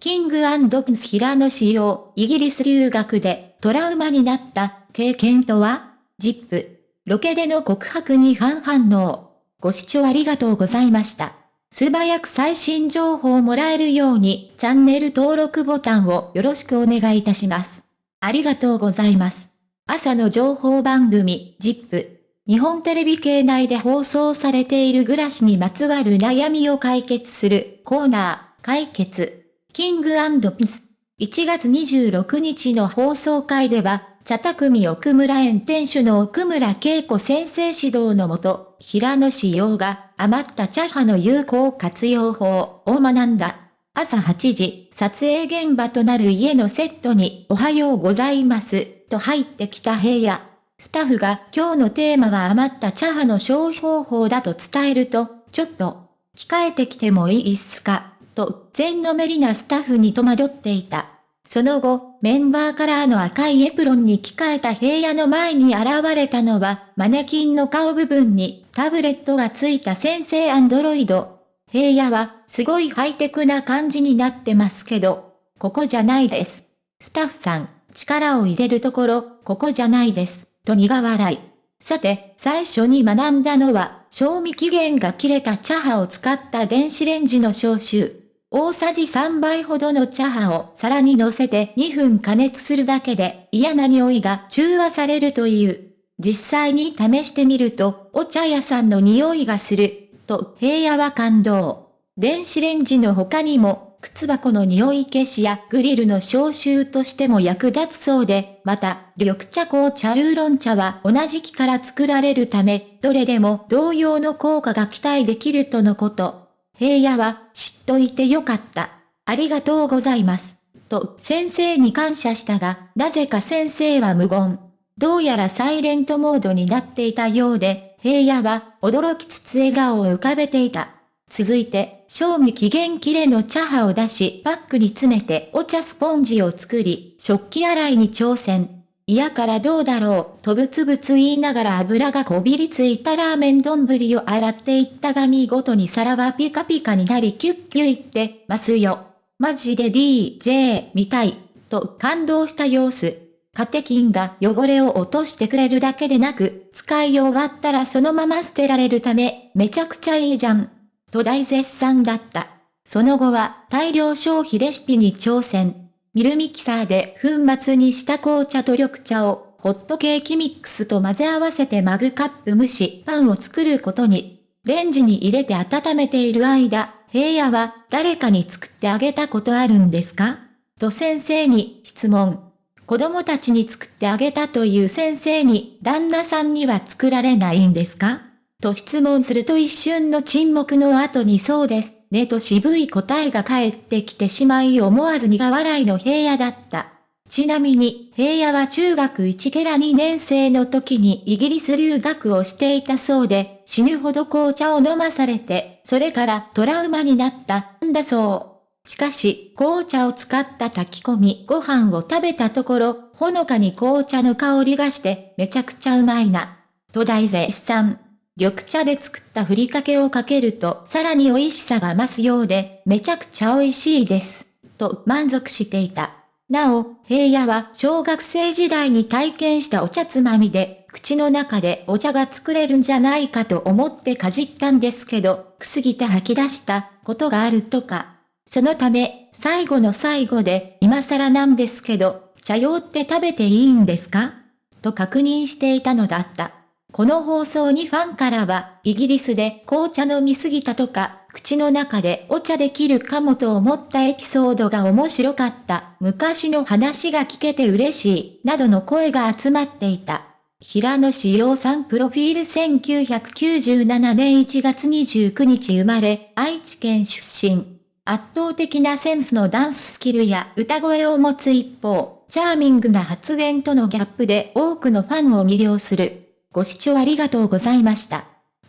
キングプンス平野仕様、イギリス留学でトラウマになった経験とは?ジップ。ロケでの告白に反反応。ご視聴ありがとうございました。素早く最新情報をもらえるようにチャンネル登録ボタンをよろしくお願いいたします。ありがとうございます。朝の情報番組、ジップ。日本テレビ系内で放送されている暮らしにまつわる悩みを解決するコーナー、解決。キングピス。1月26日の放送会では、茶匠奥村園店主の奥村恵子先生指導のもと、平野志陽が余った茶葉の有効活用法を学んだ。朝8時、撮影現場となる家のセットにおはようございます、と入ってきた部屋。スタッフが今日のテーマは余った茶葉の消費方法だと伝えると、ちょっと、控えてきてもいいっすか？と、全のめりなスタッフに戸惑っていた。その後、メンバーカラーの赤いエプロンに着替えた平野の前に現れたのは、マネキンの顔部分にタブレットがついた先生アンドロイド。平野は、すごいハイテクな感じになってますけど、ここじゃないです。スタッフさん、力を入れるところ、ここじゃないです。と苦笑い。さて、最初に学んだのは、賞味期限が切れた茶葉を使った電子レンジの消臭。大さじ3杯ほどの茶葉を皿に乗せて2分加熱するだけで嫌な匂いが中和されるという。実際に試してみると、お茶屋さんの匂いがする、と平野は感動。電子レンジの他にも、靴箱の匂い消しやグリルの消臭としても役立つそうで、また、緑茶紅茶ウーロン茶は同じ木から作られるため、どれでも同様の効果が期待できるとのこと。平野は、知っといてよかった。ありがとうございます。と、先生に感謝したが、なぜか先生は無言。どうやらサイレントモードになっていたようで、平野は驚きつつ笑顔を浮かべていた。続いて、賞味期限切れの茶葉を出し、パックに詰めてお茶スポンジを作り、食器洗いに挑戦。嫌からどうだろう、とぶつぶつ言いながら油がこびりついたラーメン丼を洗っていったが見事に皿はピカピカになりキュッキュいってますよ。マジで DJ 見たい、と感動した様子。カテキンが汚れを落としてくれるだけでなく、使い終わったらそのまま捨てられるため、めちゃくちゃいいじゃん。と大絶賛だった。その後は大量消費レシピに挑戦。ミルミキサーで粉末にした紅茶と緑茶をホットケーキミックスと混ぜ合わせてマグカップ蒸しパンを作ることに。レンジに入れて温めている間、平野は誰かに作ってあげたことあるんですか？と先生に質問。子供たちに作ってあげたという先生に旦那さんには作られないんですか？と質問すると一瞬の沈黙の後にそうです。ねと渋い答えが返ってきてしまい思わず苦笑いの平野だった。ちなみに、平野は中学1ケラ2年生の時にイギリス留学をしていたそうで、死ぬほど紅茶を飲まされて、それからトラウマになったんだそう。しかし、紅茶を使った炊き込みご飯を食べたところ、ほのかに紅茶の香りがして、めちゃくちゃうまいな。と大絶賛。緑茶で作ったふりかけをかけるとさらに美味しさが増すようで、めちゃくちゃ美味しいです。と満足していた。なお、平野は小学生時代に体験したお茶つまみで、口の中でお茶が作れるんじゃないかと思ってかじったんですけど、くすぎて吐き出したことがあるとか。そのため、最後の最後で、今更なんですけど、茶用って食べていいんですか？と確認していたのだった。この放送にファンからは、イギリスで紅茶飲みすぎたとか、口の中でお茶できるかもと思ったエピソードが面白かった、昔の話が聞けて嬉しい、などの声が集まっていた。平野志陽さんプロフィール1997年1月29日生まれ、愛知県出身。圧倒的なセンスのダンススキルや歌声を持つ一方、チャーミングな発言とのギャップで多くのファンを魅了する。ご視聴ありがとうございました。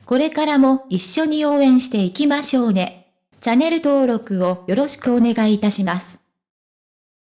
これからも一緒に応援していきましょうね。チャンネル登録をよろしくお願いいたします。